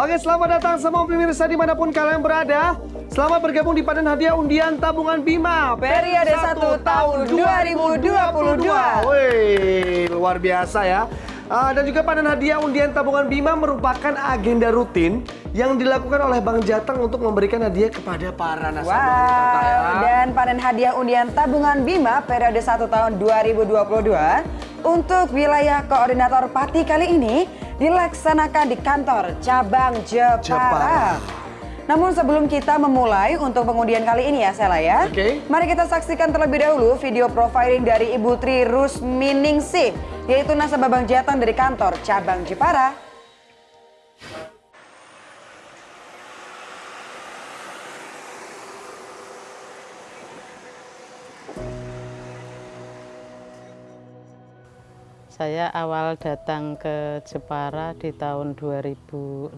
Oke, selamat datang semua pemirsa di mana pun kalian berada. Selamat bergabung di panen hadiah undian tabungan Bima Periode 1 tahun 2022. Wih, luar biasa ya. Uh, dan juga panen hadiah undian tabungan Bima merupakan agenda rutin yang dilakukan oleh Bank Jateng untuk memberikan hadiah kepada para nasabah. Wow, ya. dan panen hadiah undian tabungan Bima periode 1 tahun 2022 untuk wilayah koordinator Pati kali ini dilaksanakan di kantor cabang Jepara. Jepara. Namun sebelum kita memulai untuk pengundian kali ini ya Sela ya. Oke. Mari kita saksikan terlebih dahulu video profiling dari Ibu Tri Rusminingsih yaitu nasabah Bank Jateng dari kantor cabang Jepara. Saya awal datang ke Jepara di tahun 2006.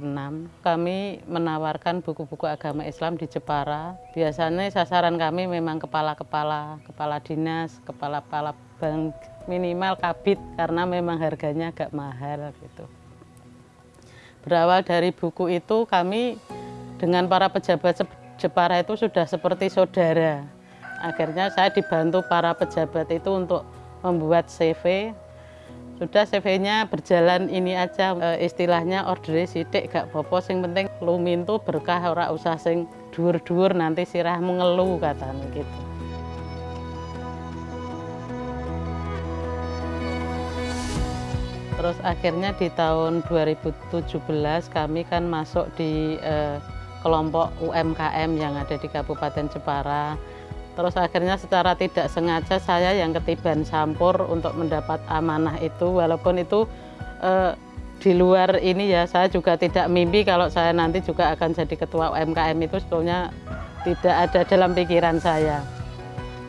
Kami menawarkan buku-buku agama Islam di Jepara. Biasanya sasaran kami memang kepala-kepala, kepala dinas, kepala-kepala bank, minimal kabit karena memang harganya agak mahal gitu. Berawal dari buku itu kami dengan para pejabat Jepara itu sudah seperti saudara. Akhirnya saya dibantu para pejabat itu untuk membuat CV sudah CV-nya berjalan ini aja e, istilahnya order sidik gak popo sing penting lumintu berkah ora usah sing dhuwur-dhuwur nanti sirah mengeluh katanya gitu. Terus akhirnya di tahun 2017 kami kan masuk di e, kelompok UMKM yang ada di Kabupaten Jepara Terus akhirnya secara tidak sengaja saya yang ketiban sampur untuk mendapat amanah itu walaupun itu eh, di luar ini ya saya juga tidak mimpi kalau saya nanti juga akan jadi ketua UMKM itu sebetulnya tidak ada dalam pikiran saya.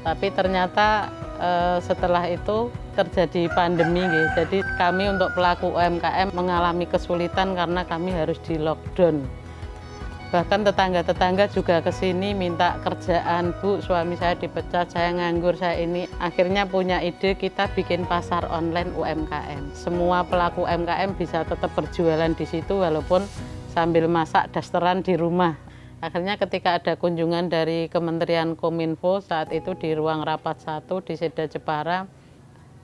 Tapi ternyata eh, setelah itu terjadi pandemi gitu. Jadi kami untuk pelaku UMKM mengalami kesulitan karena kami harus di lockdown bahkan tetangga-tetangga juga ke sini minta kerjaan bu suami saya dipecat saya nganggur saya ini. Akhirnya punya ide kita bikin pasar online UMKM semua pelaku UMKM bisa tetap berjualan di situ walaupun sambil masak dasteran di rumah. Akhirnya ketika ada kunjungan dari Kementerian Kominfo saat itu di ruang rapat satu di Seda Jepara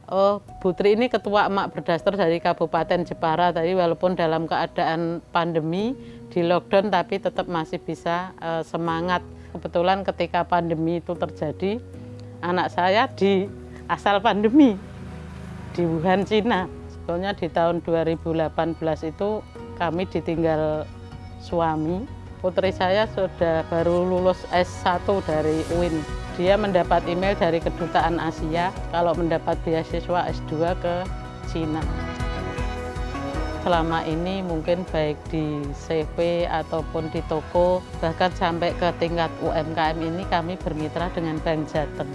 Oh, Putri ini ketua emak berdaster dari Kabupaten Jepara tadi walaupun dalam keadaan pandemi di lockdown tapi tetap masih bisa uh, semangat. Kebetulan ketika pandemi itu terjadi, anak saya di asal pandemi di Wuhan, Cina. Sebetulnya di tahun 2018 itu kami ditinggal suami. Putri saya sudah baru lulus S1 dari UIN dia mendapat email dari kedutaan Asia kalau mendapat beasiswa S2 ke Cina. Selama ini mungkin baik di CV ataupun di toko, bahkan sampai ke tingkat UMKM ini kami bermitra dengan Bank Jateng.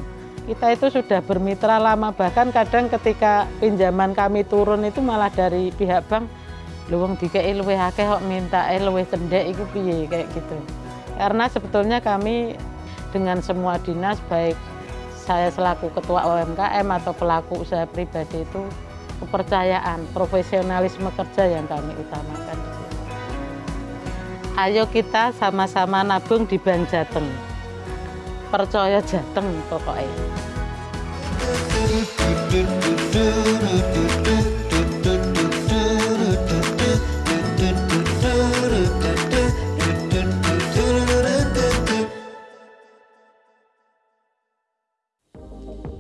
Kita itu sudah bermitra lama, bahkan kadang ketika pinjaman kami turun itu malah dari pihak bank, luwung dikei luwih minta luwih cendek itu piye kayak gitu. Karena sebetulnya kami dengan semua dinas baik saya selaku ketua UMKM atau pelaku usaha pribadi itu kepercayaan, profesionalisme kerja yang kami utamakan. Ayo kita sama-sama nabung di Bank Jateng. Percaya Jateng pokoknya.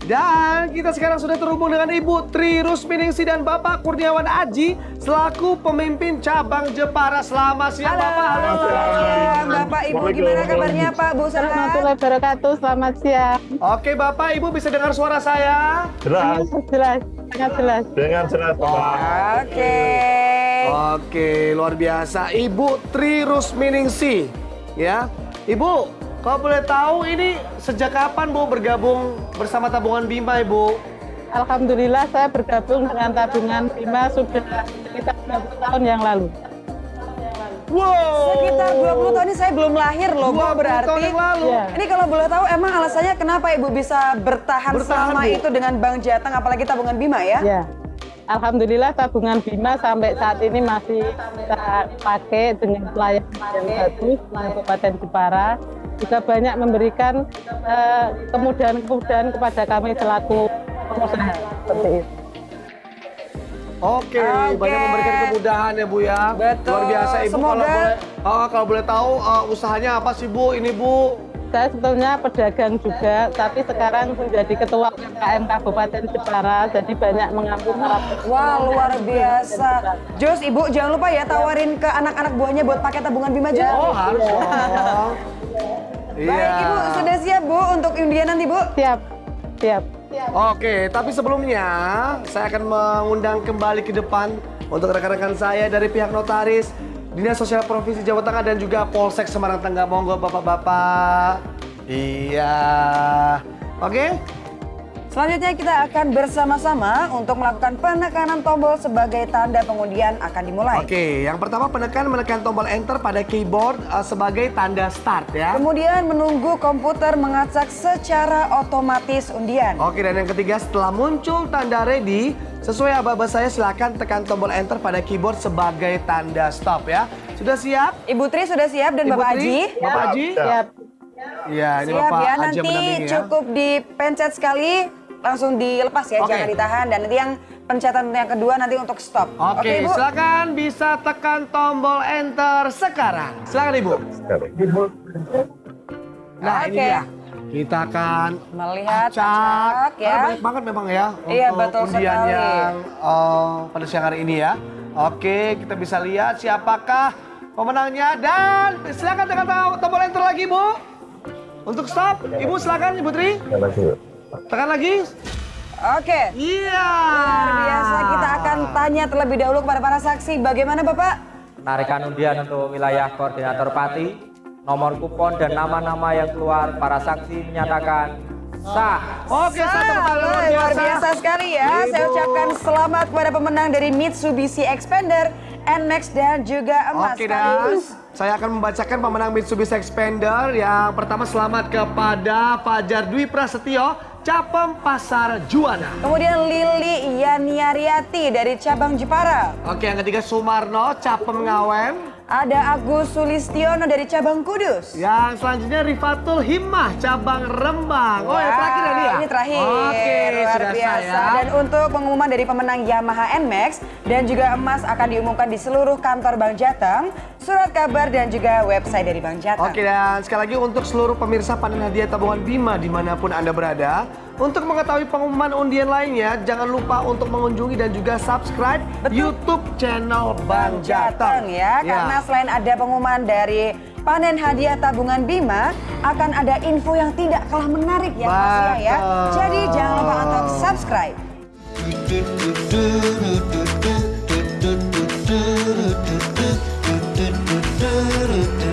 Dan kita sekarang sudah terhubung dengan Ibu Tri Rusminingsi dan Bapak Kurniawan Aji selaku pemimpin cabang Jepara. Selamat siang Halo, Bapak. Halo. siang Bapak Ibu gimana kabarnya Pak Bu? Warahmatullahi wabarakatuh, selamat siang. Oke Bapak Ibu bisa dengar suara saya? Jelas, Jelas, sangat jelas. dengan jelas Bapak. Oke. Oke, luar biasa. Ibu Tri Rusminingsi, ya. Ibu, kalau boleh tahu ini sejak kapan Bu bergabung bersama tabungan Bima, Ibu? Alhamdulillah saya bergabung dengan tabungan Bima sudah sekitar 20 tahun yang lalu. Wow. Sekitar 20 tahun ini saya belum lahir loh Bu 20 berarti. tahun yang lalu. Iya. Ini kalau boleh tahu emang alasannya kenapa Ibu bisa bertahan, Bertahan, selama Bu. itu dengan Bank Jateng apalagi tabungan Bima ya? Ya. Alhamdulillah tabungan Bima sampai saat ini masih kita pakai dengan pelayanan yang bagus di Kabupaten Jepara. Juga banyak memberikan eh, kemudahan-kemudahan kepada kami selaku pengusaha seperti itu. Oke, Oke. banyak memberikan kemudahan ya Bu ya. Betul. Luar biasa Ibu kalau Semoga- boleh oh, kalau boleh tahu uh, usahanya apa sih Bu? Ini Bu. Saya sebetulnya pedagang juga, tapi sekarang menjadi ketua UMKM Kabupaten Jepara, jadi banyak mengambil para Wah luar biasa. Jos, ibu jangan lupa ya tawarin ke anak-anak buahnya buat pakai tabungan Bima juga. Oh, harus dong. Iya. Baik ibu, sudah siap bu untuk undian nanti bu? Siap, siap. Oke, tapi sebelumnya saya akan mengundang kembali ke depan untuk rekan-rekan saya dari pihak notaris, Dinas Sosial Provinsi Jawa Tengah dan juga Polsek Semarang Tengah. Monggo Bapak-bapak. Iya. Oke. Selanjutnya kita akan bersama-sama untuk melakukan penekanan tombol sebagai tanda pengundian akan dimulai. Oke, yang pertama penekan menekan tombol enter pada keyboard uh, sebagai tanda start ya. Kemudian menunggu komputer mengacak secara otomatis undian. Oke, dan yang ketiga setelah muncul tanda ready, sesuai aba-aba saya silakan tekan tombol enter pada keyboard sebagai tanda stop ya. Sudah siap? Ibu Tri sudah siap dan Ibu Bapak Tri? Haji? Bapak Haji? Siap. Iya, ini Siap Bapak ya, nanti ya. cukup dipencet sekali, langsung dilepas ya, Oke. jangan ditahan. Dan nanti yang pencetan yang kedua nanti untuk stop. Oke, Ibu. silakan bisa tekan tombol enter sekarang. Silakan Ibu. Nah, ini Oke. dia. Kita akan Melihat, acak. acak, ya. Karena banyak banget memang ya Iya, untuk betul undian sekali. yang eh, pada siang hari ini ya. Oke, kita bisa lihat siapakah pemenangnya dan silakan tekan to- tombol enter lagi, Bu. Untuk stop, Ibu silakan Ibu Tri. Tekan lagi. Oke. Iya. Luar biasa kita akan tanya terlebih dahulu kepada para saksi. Bagaimana Bapak? Penarikan undian untuk wilayah koordinator Pati, nomor kupon dan nama-nama yang keluar para saksi menyatakan sah. Oke, satu kali luar Luar biasa. biasa sekali ya. Ibu. Saya ucapkan selamat kepada pemenang dari Mitsubishi Expander, NMAX dan juga emas. Oke dan saya akan membacakan pemenang Mitsubishi Expander yang pertama selamat kepada Fajar Dwi Prasetyo, Capem Pasar Juana. Kemudian Lili Yaniariati dari cabang Jepara. Oke yang ketiga Sumarno, Capem Ngawen. Ada Agus Sulistiono dari cabang Kudus. Yang selanjutnya Rifatul Himmah, cabang Rembang. Oh yang terakhir ya dia? Ini terakhir. Oke, luar sudah biasa. saya. Dan untuk pengumuman dari pemenang Yamaha NMAX dan juga emas akan diumumkan di seluruh kantor Bank Jateng, surat kabar dan juga website dari Bank Jateng. Oke dan sekali lagi untuk seluruh pemirsa panen hadiah tabungan Bima di mana pun Anda berada Untuk mengetahui pengumuman undian lainnya Jangan lupa untuk mengunjungi dan juga subscribe Betul. YouTube channel Bang Jateng ya, karena selain ada pengumuman dari panen hadiah tabungan Bima, akan ada info yang tidak kalah menarik ya pastinya ya. Jadi jangan lupa untuk subscribe. do do do do do do do do do do do do